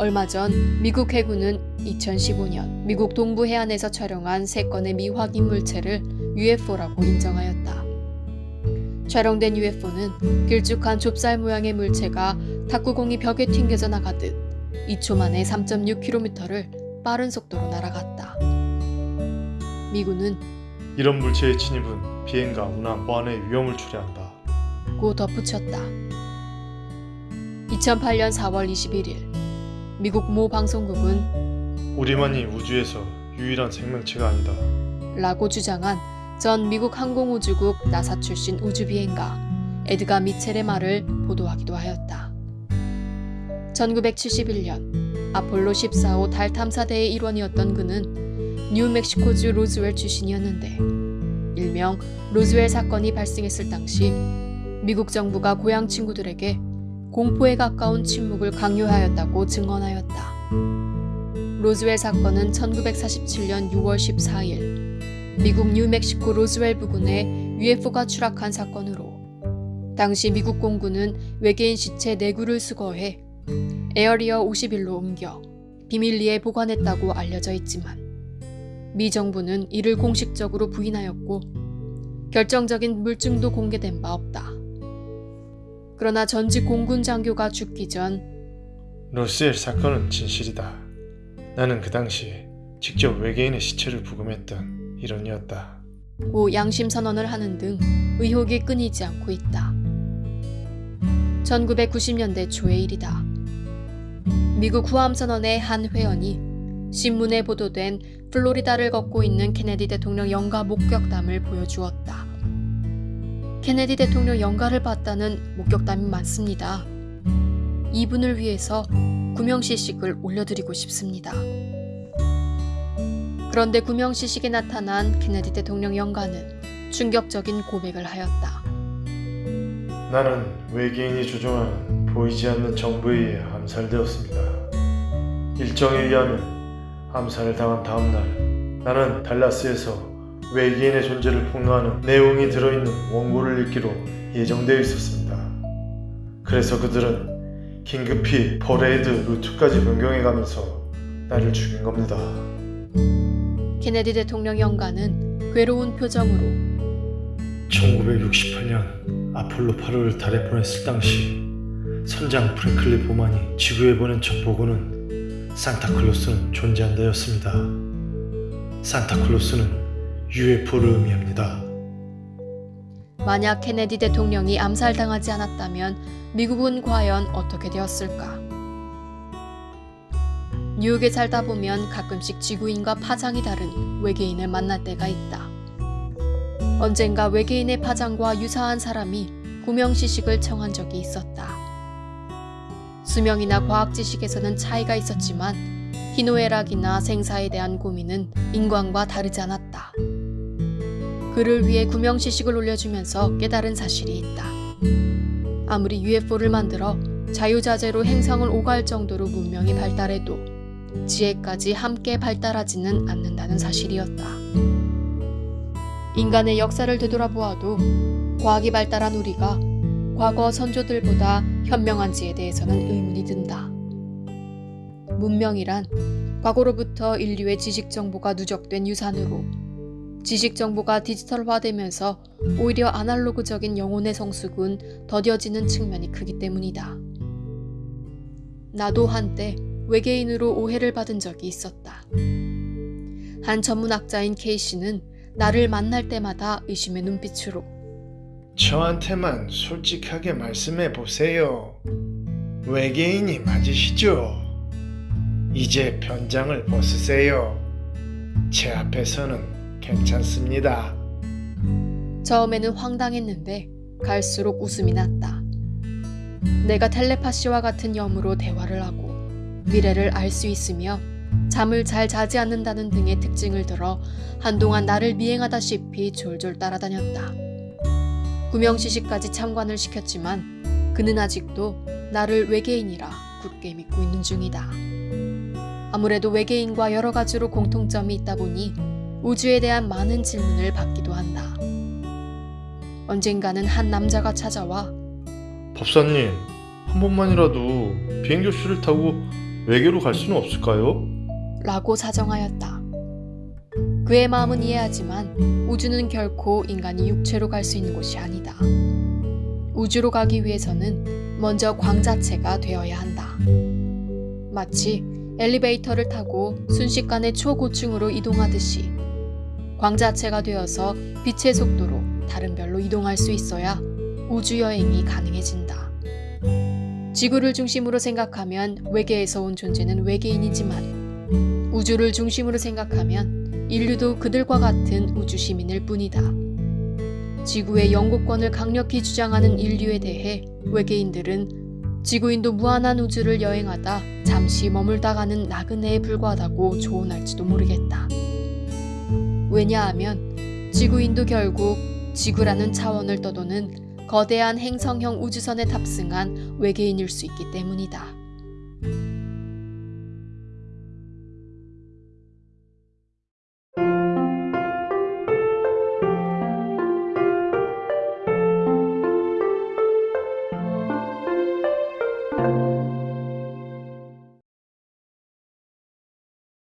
얼마 전 미국 해군은 2015년 미국 동부 해안에서 촬영한 세 건의 미확인 물체를 UFO라고 인정하였다. 촬영된 UFO는 길쭉한 좁쌀 모양의 물체가 탁구공이 벽에 튕겨져 나가듯 2초 만에 3.6km를 빠른 속도로 날아갔다. 미군은 이런 물체의 진입은 비행과 운항, 보안에 위험을 초래한다. 고 덧붙였다. 2008년 4월 21일 미국 모 방송국은 우리만이 우주에서 유일한 생명체가 아니다. 라고 주장한 전 미국 항공우주국 나사 출신 우주비행가 에드가 미첼의 말을 보도하기도 하였다. 1971년 아폴로 14호 달 탐사대의 일원이었던 그는 뉴멕시코주 로즈웰 출신이었는데 일명 로즈웰 사건이 발생했을 당시 미국 정부가 고향 친구들에게 공포에 가까운 침묵을 강요하였다고 증언하였다. 로즈웰 사건은 1947년 6월 14일 미국 뉴멕시코 로즈웰 부근에 UFO가 추락한 사건으로 당시 미국 공군은 외계인 시체 4구를 수거해 에어리어 51로 옮겨 비밀리에 보관했다고 알려져 있지만 미 정부는 이를 공식적으로 부인하였고 결정적인 물증도 공개된 바 없다. 그러나 전직 공군 장교가 죽기 전 로스웰 사건은 진실이다. 나는 그 당시 직접 외계인의 시체를 부검했던 일원이었다. 고 양심 선언을 하는 등 의혹이 끊이지 않고 있다. 1990년대 초의 일이다. 미국 후암 선언의 한 회원이 신문에 보도된 플로리다를 걷고 있는 케네디 대통령 영가 목격담을 보여주었다. 케네디 대통령 영가를 봤다는 목격담이 많습니다. 이분을 위해서 구명시식을 올려드리고 싶습니다. 그런데 구명시식에 나타난 케네디 대통령 영가는 충격적인 고백을 하였다. 나는 외계인이 조종하는 보이지 않는 정부에 의해 암살되었습니다. 일정에 의하면 암살을 당한 다음날 나는 달라스에서 외계인의 존재를 폭로하는 내용이 들어있는 원고를 읽기로 예정되어 있었습니다. 그래서 그들은 긴급히 퍼레이드 루트까지 변경해가면서 나를 죽인 겁니다. 케네디 대통령 영가는 괴로운 표정으로 1968년 아폴로 8호를 달에 보냈을 당시 선장 프랭크 보먼이 지구에 보낸 첫 보고는 산타클로스는 존재한다였습니다. 산타클로스는 UFO를 의미합니다. 만약 케네디 대통령이 암살당하지 않았다면 미국은 과연 어떻게 되었을까? 뉴욕에 살다 보면 가끔씩 지구인과 파장이 다른 외계인을 만날 때가 있다. 언젠가 외계인의 파장과 유사한 사람이 구명시식을 청한 적이 있었다. 수명이나 과학 지식에서는 차이가 있었지만 희노애락이나 생사에 대한 고민은 인간과 다르지 않았다. 그를 위해 구명시식을 올려주면서 깨달은 사실이 있다. 아무리 UFO를 만들어 자유자재로 행성을 오갈 정도로 문명이 발달해도 지혜까지 함께 발달하지는 않는다는 사실이었다. 인간의 역사를 되돌아보아도 과학이 발달한 우리가 과거 선조들보다 현명한지에 대해서는 의문이 든다. 문명이란 과거로부터 인류의 지식 정보가 누적된 유산으로 지식 정보가 디지털화되면서 오히려 아날로그적인 영혼의 성숙은 더뎌지는 측면이 크기 때문이다. 나도 한때 외계인으로 오해를 받은 적이 있었다. 한 전문학자인 K씨는 나를 만날 때마다 의심의 눈빛으로 저한테만 솔직하게 말씀해 보세요. 외계인이 맞으시죠? 이제 변장을 벗으세요. 제 앞에서는 괜찮습니다. 처음에는 황당했는데 갈수록 웃음이 났다. 내가 텔레파시와 같은 염으로 대화를 하고 미래를 알 수 있으며 잠을 잘 자지 않는다는 등의 특징을 들어 한동안 나를 미행하다시피 졸졸 따라다녔다. 구명시식까지 참관을 시켰지만 그는 아직도 나를 외계인이라 굳게 믿고 있는 중이다. 아무래도 외계인과 여러 가지로 공통점이 있다 보니 우주에 대한 많은 질문을 받기도 한다. 언젠가는 한 남자가 찾아와 법사님, 한 번만이라도 비행교실을 타고 외계로 갈 수는 없을까요? 라고 사정하였다. 그의 마음은 이해하지만 우주는 결코 인간이 육체로 갈 수 있는 곳이 아니다. 우주로 가기 위해서는 먼저 광 자체가 되어야 한다. 마치 엘리베이터를 타고 순식간에 초고층으로 이동하듯이 광 자체가 되어서 빛의 속도로 다른 별로 이동할 수 있어야 우주 여행이 가능해진다. 지구를 중심으로 생각하면 외계에서 온 존재는 외계인이지만 우주를 중심으로 생각하면 인류도 그들과 같은 우주 시민일 뿐이다. 지구의 영국권을 강력히 주장하는 인류에 대해 외계인들은 지구인도 무한한 우주를 여행하다 잠시 머물다 가는 나그네에 불과하다고 조언할지도 모르겠다. 왜냐하면 지구인도 결국 지구라는 차원을 떠도는 거대한 행성형 우주선에 탑승한 외계인일 수 있기 때문이다.